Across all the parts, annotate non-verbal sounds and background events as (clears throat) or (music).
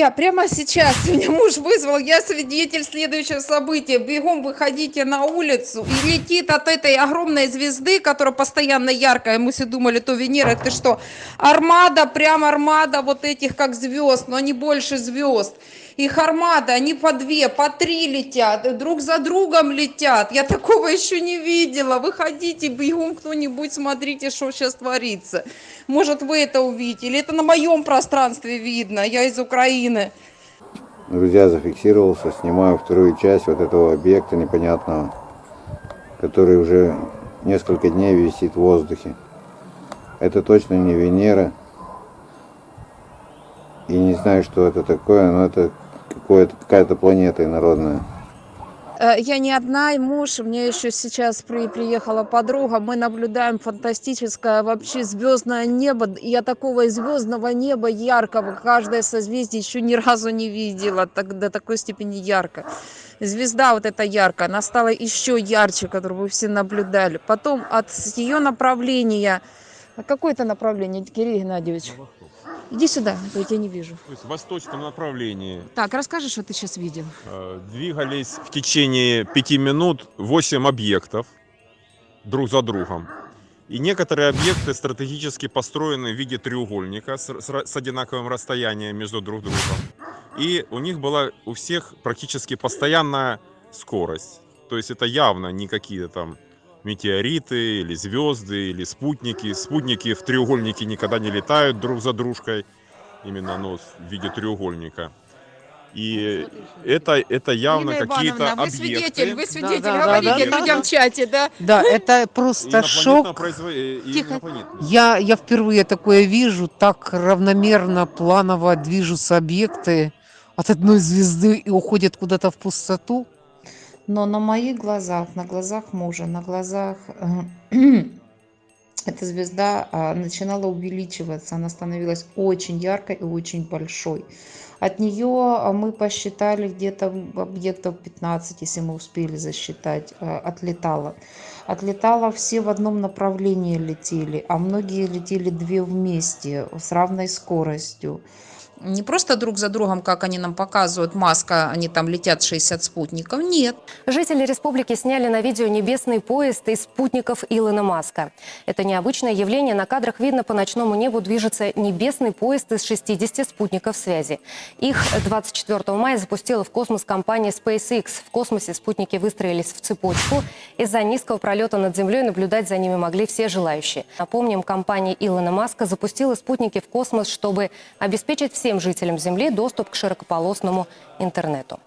Друзья, прямо сейчас (laughs) меня муж вызвал, я свидетель следующего события. Бегом выходите на улицу. И летит от этой огромной звезды, которая постоянно яркая. Мы все думали, то Венера, ты что? Армада, прям армада вот этих как звезд, но они больше звезд. Их армада, они по две, по три летят, друг за другом летят. Я такого еще не видела. Выходите, бегом кто-нибудь, смотрите, что сейчас творится. Может, вы это увидите, или это на моем пространстве видно, я из Украины. Друзья, зафиксировался, снимаю вторую часть вот этого объекта непонятного, который уже несколько дней висит в воздухе. Это точно не Венера. И не знаю, что это такое, но это какая-то планета инородная. Э, я не одна, и муж, меня еще сейчас при, приехала подруга, мы наблюдаем фантастическое вообще звездное небо. Я такого звездного неба яркого, каждое созвездие еще ни разу не видела, так, до такой степени ярко. Звезда вот эта яркая, она стала еще ярче, которую вы все наблюдали. Потом от ее направления, какое это направление, Кирилл Геннадьевич? Иди сюда, а я тебя не вижу. То есть в восточном направлении. Так, расскажи, что ты сейчас видел. Э, двигались в течение пяти минут 8 объектов друг за другом. И некоторые объекты стратегически построены в виде треугольника с, с, с одинаковым расстоянием между друг другом. И у них была у всех практически постоянная скорость. То есть это явно не какие-то там метеориты или звезды или спутники. Спутники в треугольнике никогда не летают друг за дружкой, именно ну, в виде треугольника. И это, это явно какие-то объекты. Вы свидетель, вы свидетель, да, говорите да, да, людям да, в чате, да? Да, это просто шок. Производ... Тихо. Я, я впервые такое вижу, так равномерно, планово движутся объекты от одной звезды и уходят куда-то в пустоту но на моих глазах на глазах мужа на глазах э, (clears throat) эта звезда а, начинала увеличиваться. Она становилась очень яркой и очень большой. От нее а, мы посчитали где-то объектов 15 если мы успели засчитать э, отлетала отлетала все в одном направлении летели а многие летели две вместе с равной скоростью не просто друг за другом, как они нам показывают, маска, они там летят 60 спутников, нет. Жители республики сняли на видео небесный поезд из спутников Илона Маска. Это необычное явление. На кадрах видно, по ночному небу движется небесный поезд из 60 спутников связи. Их 24 мая запустила в космос компания SpaceX. В космосе спутники выстроились в цепочку. Из-за низкого пролета над Землей наблюдать за ними могли все желающие. Напомним, компания Илона Маска запустила спутники в космос, чтобы обеспечить все всем жителям Земли доступ к широкополосному интернету.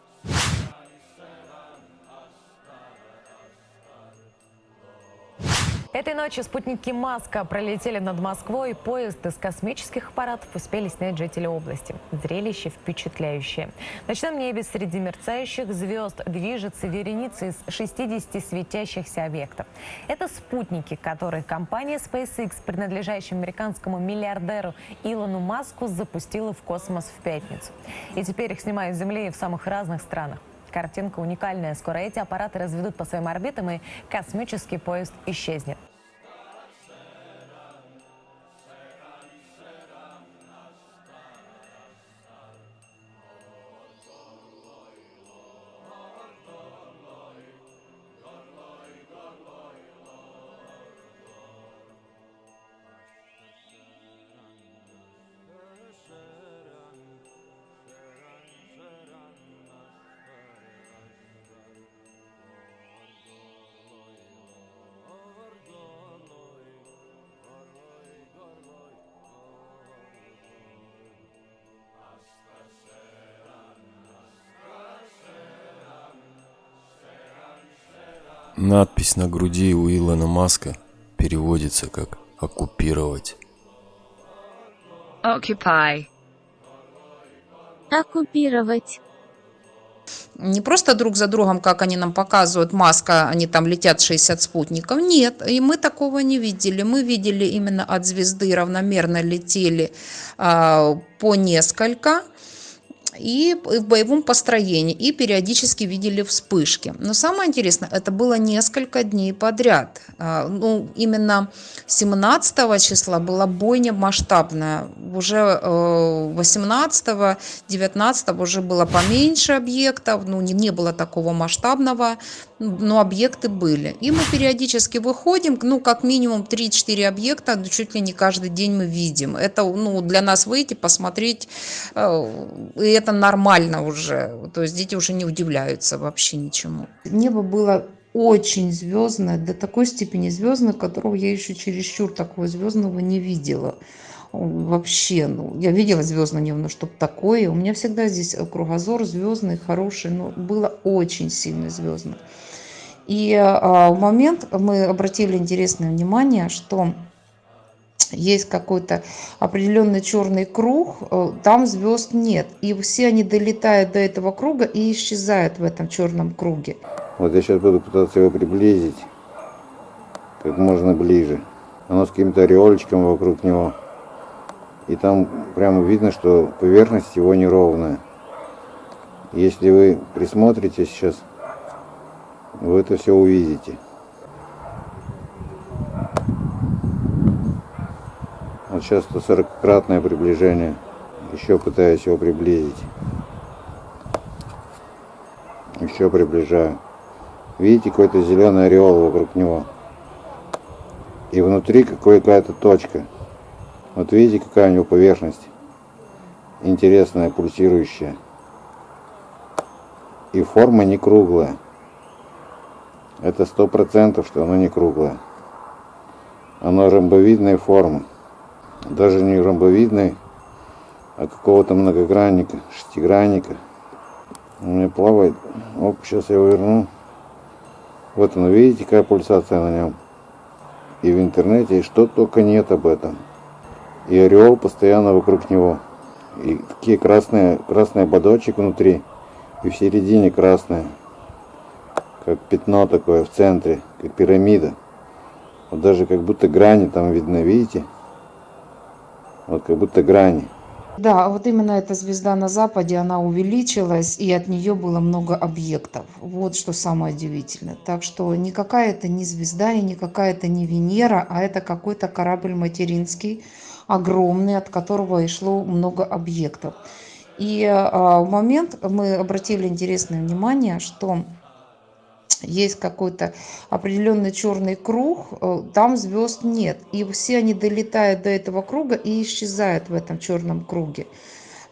Этой ночью спутники Маска пролетели над Москвой. Поезд из космических аппаратов успели снять жители области. Зрелище впечатляющее. В ночном небе среди мерцающих звезд движется вереница из 60 светящихся объектов. Это спутники, которые компания SpaceX, принадлежащая американскому миллиардеру Илону Маску, запустила в космос в пятницу. И теперь их снимают с Земли в самых разных странах. Картинка уникальная. Скоро эти аппараты разведут по своим орбитам, и космический поезд исчезнет. Надпись на груди у Илона Маска переводится как «оккупировать». Occupy. Оккупировать. Не просто друг за другом, как они нам показывают, маска, они там летят 60 спутников. Нет, и мы такого не видели. Мы видели именно от звезды равномерно летели а, по несколько и в боевом построении, и периодически видели вспышки. Но самое интересное, это было несколько дней подряд. А, ну, именно 17 числа была бойня масштабная. Уже 18 19 уже было поменьше объектов, ну, не, не было такого масштабного, но объекты были. И мы периодически выходим, ну, как минимум 3-4 объекта, ну, чуть ли не каждый день мы видим. Это, ну, для нас выйти, посмотреть, э, и это нормально уже. То есть дети уже не удивляются вообще ничему. Небо было очень звездное, до такой степени звездное, которого я еще чересчур такого звездного не видела. Вообще, ну, я видела звездное небо, но чтобы такое. У меня всегда здесь кругозор звездный, хороший, но было очень сильно звездно. И а, в момент мы обратили интересное внимание, что есть какой-то определенный черный круг, э, там звезд нет. И все они долетают до этого круга и исчезают в этом черном круге. Вот я сейчас буду пытаться его приблизить как можно ближе. Оно с каким-то ореолечком вокруг него. И там прямо видно, что поверхность его неровная. Если вы присмотритесь сейчас, вы это все увидите. Вот сейчас 140-кратное приближение. Еще пытаюсь его приблизить. Еще приближаю. Видите, какой-то зеленый ореол вокруг него. И внутри какая-то точка. Вот видите, какая у него поверхность. Интересная, пульсирующая. И форма не круглая. Это сто процентов, что оно не круглое. Оно ромбовидной формы. Даже не ромбовидной, а какого-то многогранника, шестигранника. У меня плавает. Оп, сейчас я его верну. Вот он, видите, какая пульсация на нем. И в интернете, и что только нет об этом. И ореол постоянно вокруг него. И такие красные, красный ободочек внутри. И в середине красное. Как пятно такое в центре, как пирамида. Вот даже как будто грани там видно, видите? Вот как будто грани. Да, вот именно эта звезда на западе, она увеличилась, и от нее было много объектов. Вот что самое удивительное. Так что никакая это не звезда и никакая это не Венера, а это какой-то корабль материнский, огромный, от которого и шло много объектов. И а, в момент мы обратили интересное внимание, что есть какой-то определенный черный круг, э, там звезд нет. И все они долетают до этого круга и исчезают в этом черном круге.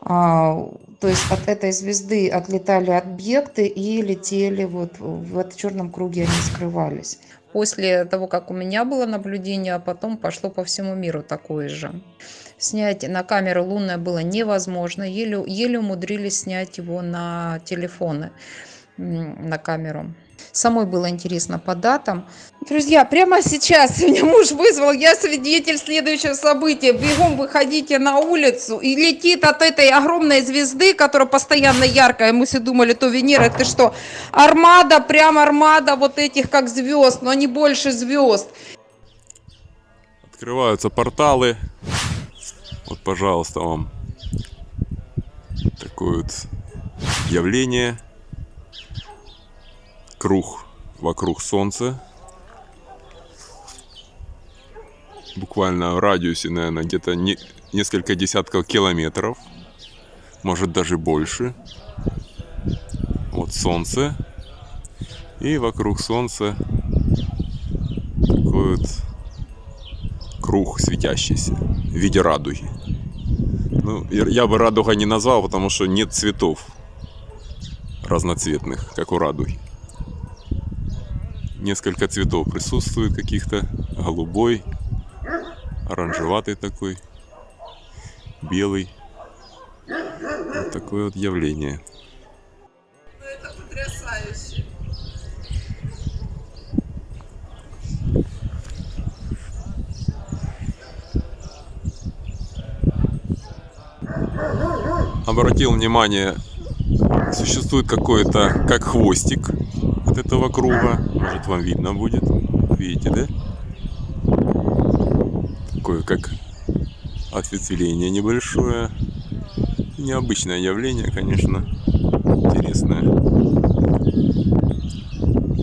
А, то есть от этой звезды отлетали объекты и летели вот в этом черном круге, они скрывались. После того, как у меня было наблюдение, а потом пошло по всему миру такое же. Снять на камеру лунное было невозможно, еле, еле умудрились снять его на телефоны, на камеру. Самой было интересно по датам. Друзья, прямо сейчас (laughs) меня муж вызвал, я свидетель следующего события. Бегом выходите на улицу и летит от этой огромной звезды, которая постоянно яркая. Мы все думали, то Венера, это что? Армада, прям армада вот этих как звезд, но они больше звезд. Открываются порталы. Вот, пожалуйста, вам такое вот явление круг вокруг Солнца. Буквально в радиусе, наверное, где-то не, несколько десятков километров. Может даже больше. Вот Солнце. И вокруг Солнца такой вот круг светящийся в виде радуги. Ну, я бы радуга не назвал, потому что нет цветов разноцветных, как у радуги несколько цветов присутствует каких-то. Голубой, оранжеватый такой, белый. Вот такое вот явление. Ну, это потрясающе. Обратил внимание, существует какой-то, как хвостик от этого круга. Может вам видно будет. Видите, да? Такое как ответвление небольшое. Необычное явление, конечно. Интересное.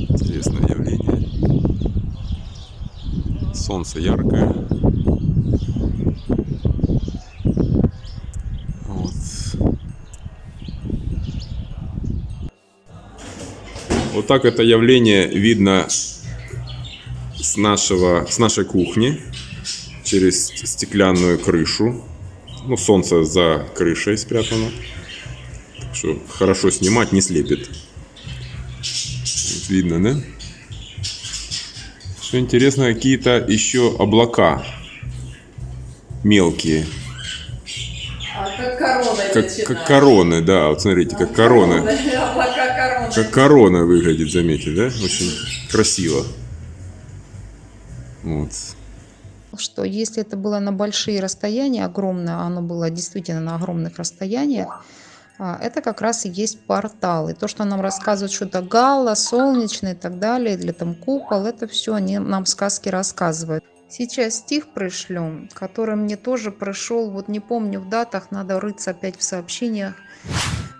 Интересное явление. Солнце яркое. Так это явление видно с нашего, с нашей кухни через стеклянную крышу. Ну, солнце за крышей спрятано. Так что хорошо снимать, не слепит. Вот видно, да? Что интересно, какие-то еще облака мелкие. как корона Как, как короны, да, вот смотрите, как короны. (laughs) Как корона выглядит, заметьте, да? Очень красиво. Вот. что если это было на большие расстояния, огромное, а оно было действительно на огромных расстояниях, а, это как раз и есть портал. И то, что нам рассказывают, что это гала, солнечный и так далее, или там купол, это все они нам сказки рассказывают. Сейчас стих пришлю, который мне тоже пришел, вот не помню в датах, надо рыться опять в сообщениях.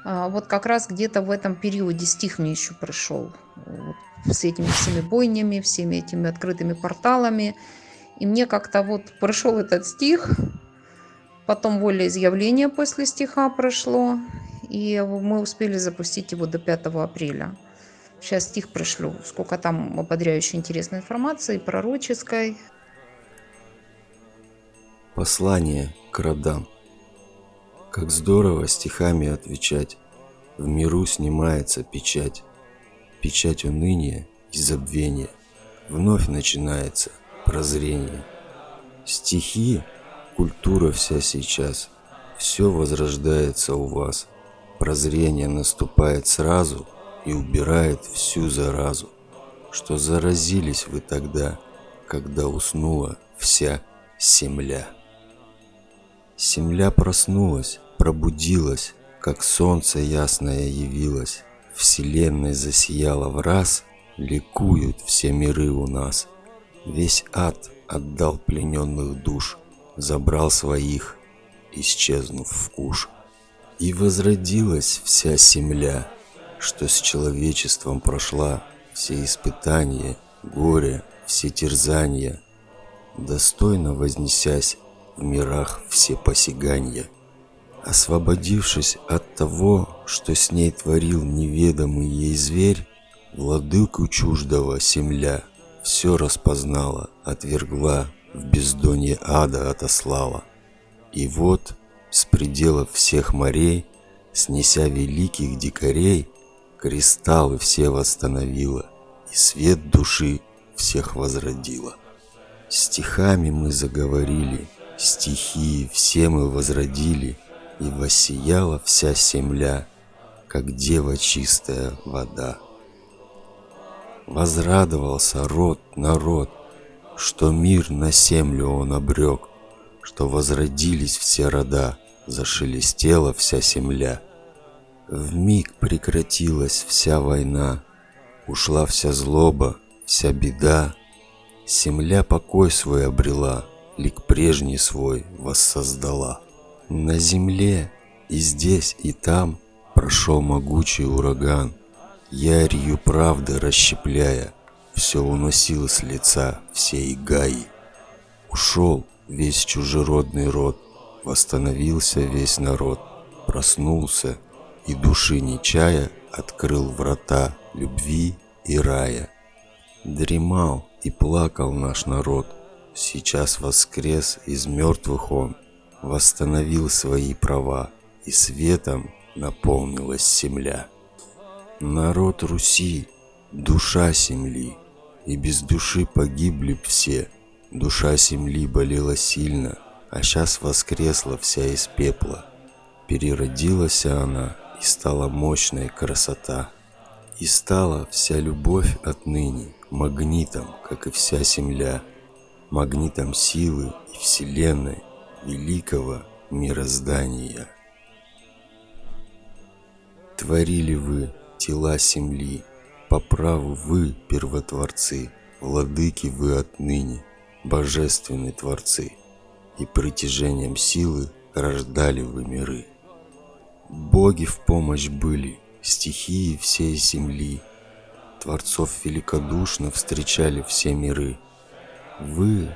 А, Вот как раз где-то в этом периоде стих мне еще пришел. Вот с этими всеми бойнями, всеми этими открытыми порталами. И мне как-то вот пришел этот стих, потом волеизъявление после стиха прошло, и мы успели запустить его до 5 апреля. Сейчас стих пришлю, сколько там ободряющей интересной информации, пророческой. Послание к родам. Как здорово стихами отвечать. В миру снимается печать. Печать уныния и забвения. Вновь начинается прозрение. Стихи, культура вся сейчас. Все возрождается у вас. Прозрение наступает сразу и убирает всю заразу, что заразились вы тогда, когда уснула вся земля. Земля проснулась, пробудилась, как солнце ясное явилось. Вселенной засияла в раз, ликуют все миры у нас. Весь ад отдал плененных душ, забрал своих, исчезнув в куш. И возродилась вся земля, что с человечеством прошла все испытания, горе, все терзания, достойно вознесясь в мирах все посяганья. Освободившись от того, что с ней творил неведомый ей зверь, владыку чуждого земля все распознала, отвергла, в бездонье ада отослала. И вот с пределов всех морей, снеся великих дикарей, кристаллы все восстановила, и свет души всех возродила. Стихами мы заговорили, стихии все мы возродили, и воссияла вся земля, как дева чистая вода. Возрадовался род, народ, что мир на землю он обрек, что возродились все рода, зашелестела вся земля. В миг прекратилась вся война, ушла вся злоба, вся беда. Земля покой свой обрела, лик прежний свой воссоздала. На земле и здесь, и там прошел могучий ураган, Ярью правды расщепляя, все уносил с лица всей Гаи. Ушел весь чужеродный род, восстановился весь народ, проснулся и души не чая открыл врата любви и рая. Дремал и плакал наш народ, сейчас воскрес из мертвых он, восстановил свои права, и светом наполнилась земля. Народ Руси, душа земли, и без души погибли б все. Душа земли болела сильно, а сейчас воскресла вся из пепла. Переродилась она, и стала мощная красота. И стала вся любовь отныне магнитом, как и вся земля, магнитом силы и вселенной, великого мироздания. Творили вы тела земли, по праву вы первотворцы, владыки вы отныне, божественные творцы, и притяжением силы рождали вы миры. Боги в помощь были, стихии всей земли. Творцов великодушно встречали все миры. Вы,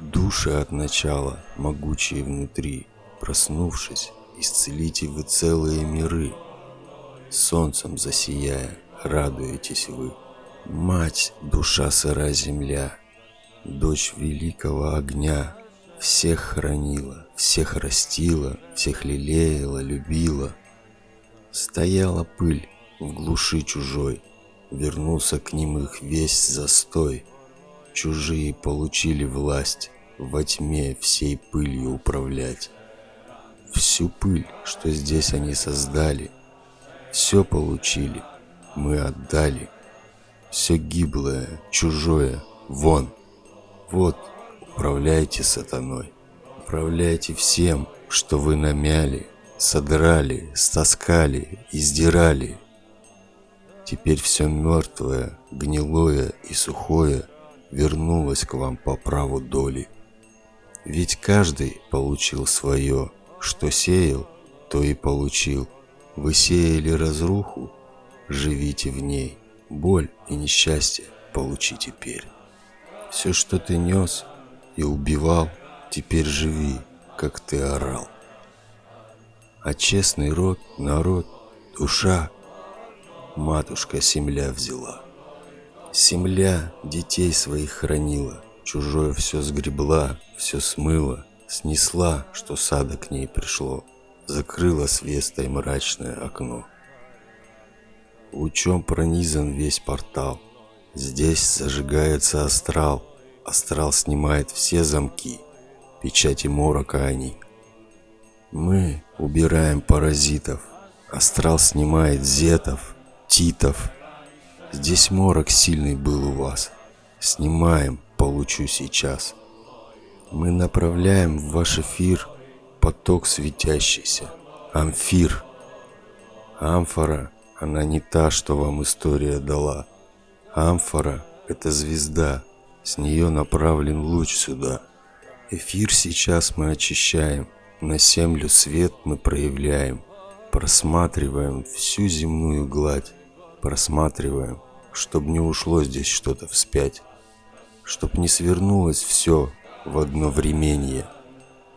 души от начала, могучие внутри, Проснувшись, исцелите вы целые миры. Солнцем засияя, радуетесь вы. Мать, душа сыра земля, дочь великого огня, всех хранила, всех растила, всех лелеяла, любила. Стояла пыль в глуши чужой, вернулся к ним их весь застой. Чужие получили власть во тьме всей пылью управлять. Всю пыль, что здесь они создали, все получили, мы отдали. Все гиблое, чужое, вон. Вот, управляйте сатаной. Управляйте всем, что вы намяли, содрали, стаскали, издирали. Теперь все мертвое, гнилое и сухое вернулось к вам по праву доли. Ведь каждый получил свое, что сеял, то и получил. Вы сеяли разруху, живите в ней. Боль и несчастье получи теперь. Все, что ты нес и убивал, теперь живи, как ты орал. А честный род, народ, душа, матушка земля взяла. Земля детей своих хранила, чужое все сгребла, все смыла, снесла, что сада к ней пришло, закрыла свестой мрачное окно. Лучом пронизан весь портал, здесь зажигается астрал, астрал снимает все замки, печати морока они. Мы убираем паразитов, астрал снимает зетов, титов. Здесь морок сильный был у вас, снимаем, получу сейчас. Мы направляем в ваш эфир поток светящийся, амфир. Амфора, она не та, что вам история дала. Амфора — это звезда, с нее направлен луч сюда. Эфир сейчас мы очищаем, на землю свет мы проявляем, просматриваем всю земную гладь, просматриваем, чтоб не ушло здесь что-то вспять, чтоб не свернулось все в одно времение,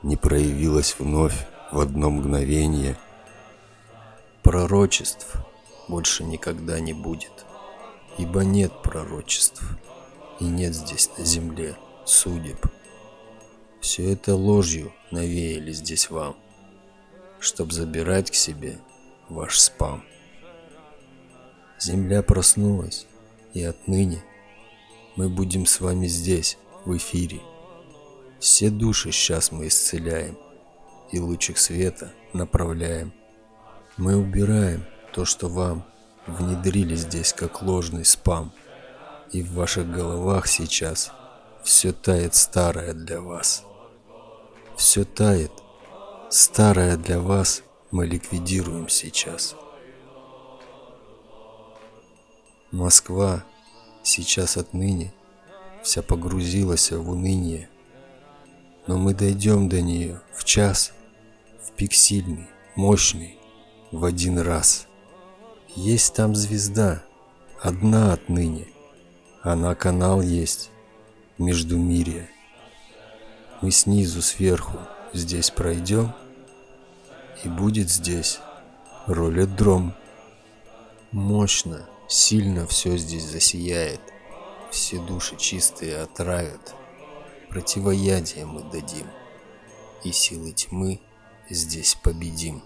не проявилось вновь в одно мгновение. Пророчеств больше никогда не будет, ибо нет пророчеств, и нет здесь на земле судеб. Все это ложью навеяли здесь вам, чтоб забирать к себе ваш спам. Земля проснулась, и отныне мы будем с вами здесь, в эфире. Все души сейчас мы исцеляем и лучик света направляем. Мы убираем то, что вам внедрили здесь как ложный спам. И в ваших головах сейчас все тает старое для вас. Все тает. Старое для вас мы ликвидируем сейчас. Москва сейчас отныне вся погрузилась в уныние но мы дойдем до нее в час, в пик сильный, мощный, в один раз. Есть там звезда, одна отныне. Она канал есть, между мире. Мы снизу сверху здесь пройдем, и будет здесь роледром. Мощно, сильно все здесь засияет, все души чистые отравят противоядие мы дадим, и силы тьмы здесь победим.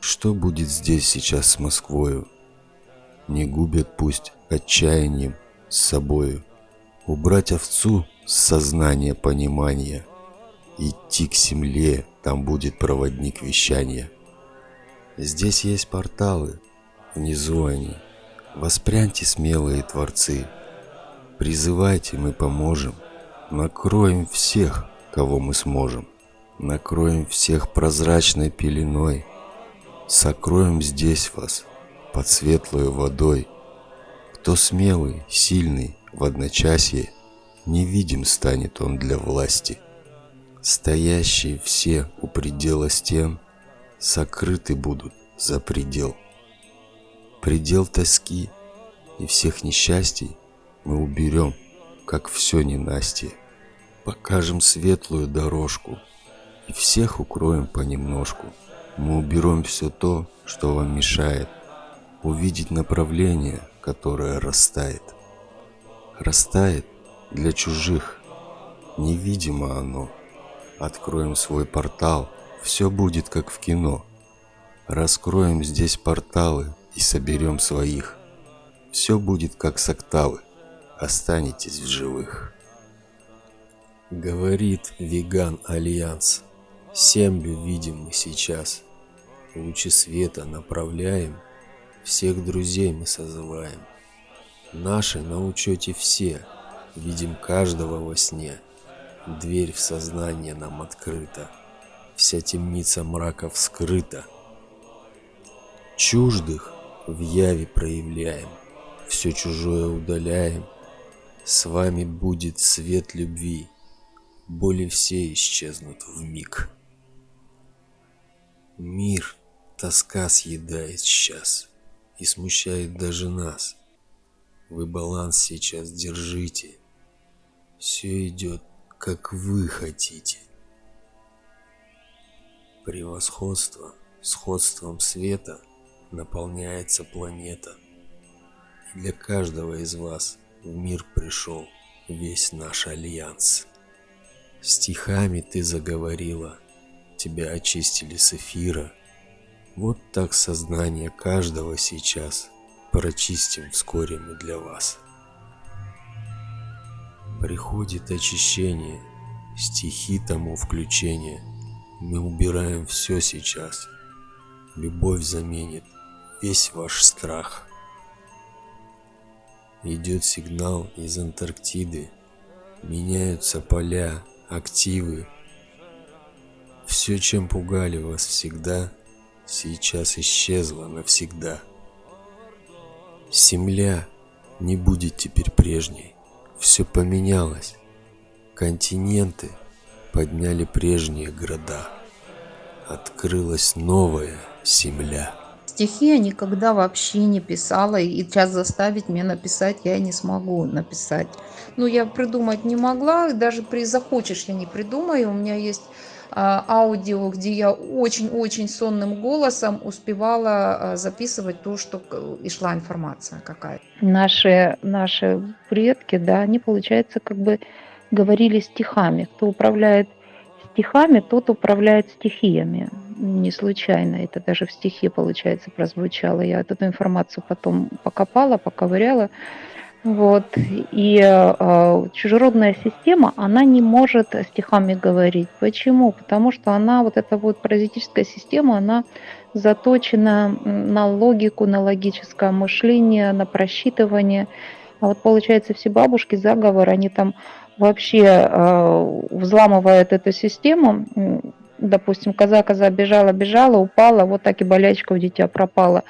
Что будет здесь сейчас с Москвою? Не губят пусть отчаянием с собою. Убрать овцу с сознания понимания. Идти к земле, там будет проводник вещания. Здесь есть порталы, внизу они. Воспряньте смелые творцы. Призывайте, мы поможем. Накроем всех, кого мы сможем. Накроем всех прозрачной пеленой. Сокроем здесь вас под светлой водой. Кто смелый, сильный, в одночасье, Невидим станет он для власти. Стоящие все у предела стен Сокрыты будут за предел. Предел тоски и всех несчастий мы уберем, как все ненастье. Покажем светлую дорожку и всех укроем понемножку. Мы уберем все то, что вам мешает увидеть направление, которое растает. Растает для чужих, невидимо оно. Откроем свой портал, все будет как в кино. Раскроем здесь порталы и соберем своих. Все будет как с октавы, останетесь в живых. Говорит Веган Альянс. Землю видим мы сейчас. Лучи света направляем, всех друзей мы созываем. Наши на учете все, видим каждого во сне. Дверь в сознание нам открыта, вся темница мрака вскрыта. Чуждых в яве проявляем, все чужое удаляем. С вами будет свет любви, боли все исчезнут в миг. Мир тоска съедает сейчас и смущает даже нас. Вы баланс сейчас держите. Все идет, как вы хотите. Превосходство сходством света наполняется планета. И для каждого из вас в мир пришел весь наш альянс. Стихами ты заговорила, тебя очистили с эфира. Вот так сознание каждого сейчас прочистим вскоре мы для вас. Приходит очищение, стихи тому включение. Мы убираем все сейчас. Любовь заменит весь ваш страх. Идет сигнал из Антарктиды. Меняются поля, активы. Все, чем пугали вас всегда, сейчас исчезло навсегда. Земля не будет теперь прежней. Все поменялось. Континенты подняли прежние города. Открылась новая земля. Стихи я никогда вообще не писала, и сейчас заставить меня написать я не смогу написать. Ну, я придумать не могла, даже при захочешь я не придумаю. У меня есть а, аудио, где я очень-очень сонным голосом успевала а, записывать то, что и шла информация какая-то. наши, наши предки, да, они, получается, как бы говорили стихами. Кто управляет стихами, тот управляет стихиями. Не случайно это даже в стихе, получается, прозвучало. Я эту информацию потом покопала, поковыряла. Вот. И э, чужеродная система, она не может стихами говорить. Почему? Потому что она, вот эта вот паразитическая система, она заточена на логику, на логическое мышление, на просчитывание. А вот получается, все бабушки, заговор, они там вообще э, взламывают эту систему. Допустим, коза-коза бежала, бежала, упала, вот так и болячка у дитя пропала.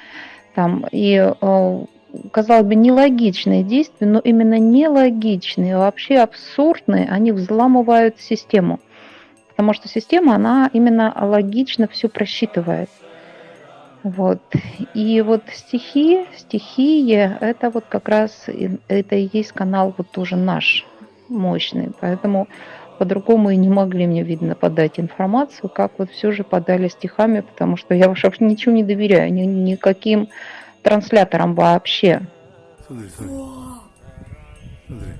Там, и э, казалось бы, нелогичные действия, но именно нелогичные, вообще абсурдные, они взламывают систему. Потому что система, она именно логично все просчитывает. Вот. И вот стихи, стихии, это вот как раз, это и есть канал вот тоже наш, мощный. Поэтому по-другому и не могли мне, видно, подать информацию, как вот все же подали стихами, потому что я уж вообще (laughs) ничего не доверяю, ни, никаким трансляторам вообще. Смотри, смотри. Смотри.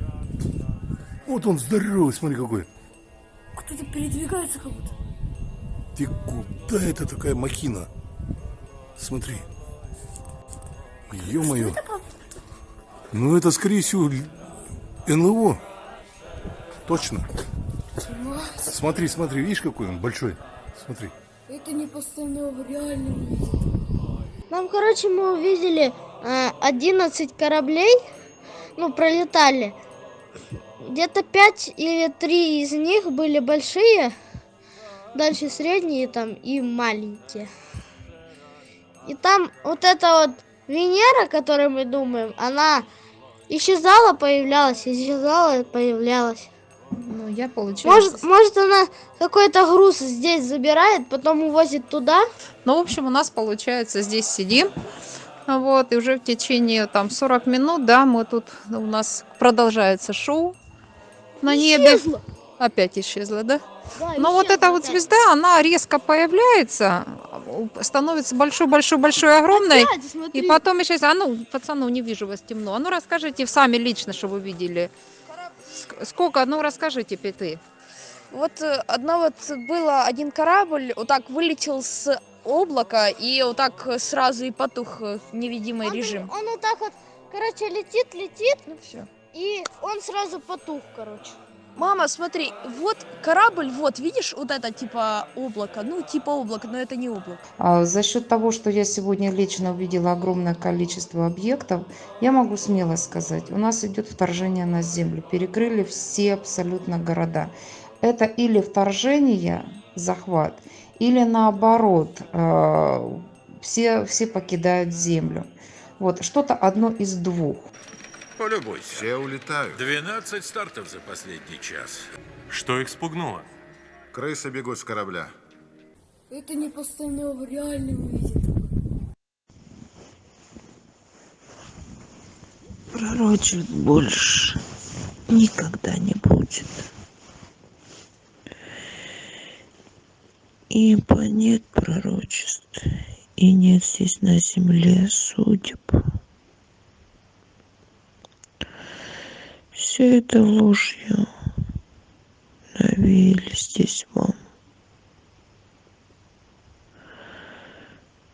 Вот он здоровый, смотри какой. Кто-то передвигается как будто. Ты куда это такая махина? Смотри. Ё-моё. Ну это, скорее всего, НЛО. Точно. Смотри, смотри, видишь, какой он большой? Смотри. Это не постановка, реально. Нам, короче, мы увидели э, 11 кораблей, ну, пролетали. Где-то 5 или 3 из них были большие, дальше средние там и маленькие. И там вот эта вот Венера, о которой мы думаем, она исчезала, появлялась, исчезала, появлялась. Ну, Я получается... Может, может она какой-то груз здесь забирает, потом увозит туда? Ну, в общем, у нас получается здесь сидим. Вот, и уже в течение там 40 минут, да, мы тут, у нас продолжается шоу на небе. Исчезла. Опять исчезла, да? Да, Но вот исчезла эта вот опять. звезда, она резко появляется, становится большой-большой-большой, огромной, Опять, и потом исчезает. А ну, пацану, не вижу вас темно. А ну, расскажите сами лично, что вы видели. Ск- Сколько? Ну, расскажите, ты. Вот э, одно вот было, один корабль вот так вылетел с облака и вот так сразу и потух э, невидимый Он, режим. он вот так вот, короче, летит, летит, Ну все. и он сразу потух, короче. Мама, смотри, вот корабль, вот, видишь, вот это типа облако, ну типа облако, но это не облако. А За счет того, что я сегодня лично увидела огромное количество объектов, я могу смело сказать, у нас идет вторжение на Землю. Перекрыли все абсолютно города. Это или вторжение, захват, или наоборот, э, все, все покидают Землю. Вот, что-то одно из двух. Полюбуйся. Все улетают. 12 стартов за последний час. Что их спугнуло? Крысы бегут с корабля. Это не постановка, реально увидит. Пророчить больше никогда не будет. Ибо нет пророчеств, и нет здесь на земле судеб. Все это ложью. Навеяли здесь вам,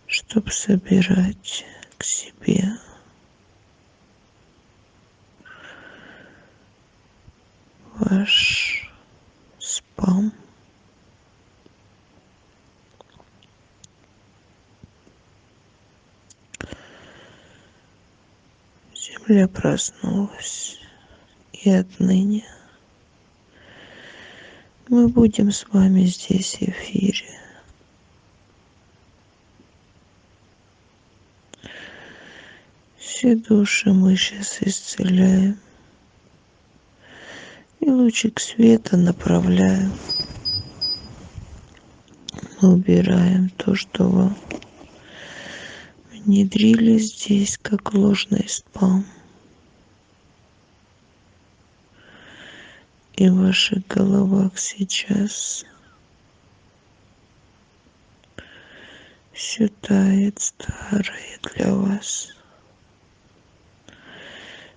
чтоб собирать к себе. Ваш спам. Земля проснулась, и отныне мы будем с вами здесь в эфире. Все души мы сейчас исцеляем и лучик света направляем. Мы убираем то, что вам внедрили здесь как ложный спам. И в ваших головах сейчас все тает старое для вас.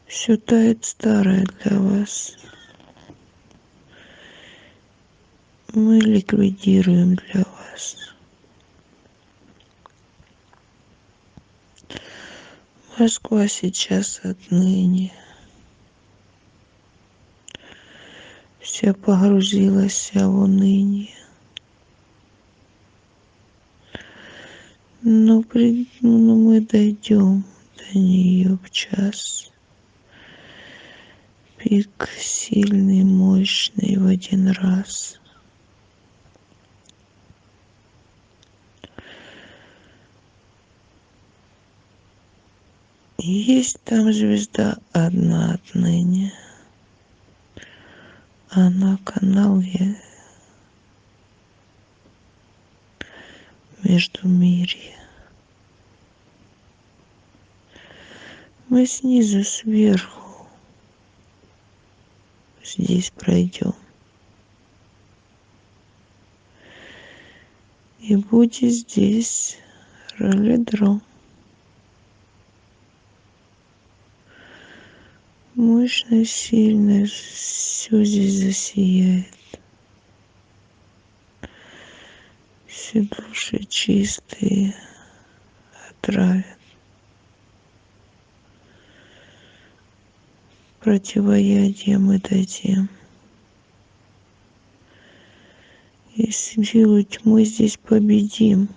Все тает старое для вас. Мы ликвидируем для вас. Москва сейчас отныне вся погрузилась в уныние. Но, при, но мы дойдем до нее в час. Пик сильный, мощный в один раз. Есть там звезда одна отныне. Она канал я между мире. Мы снизу сверху здесь пройдем. И будет здесь ролидром. Мощно, сильно все здесь засияет. Все души чистые отравят. Противоядие мы дадим. И силу тьмы здесь победим.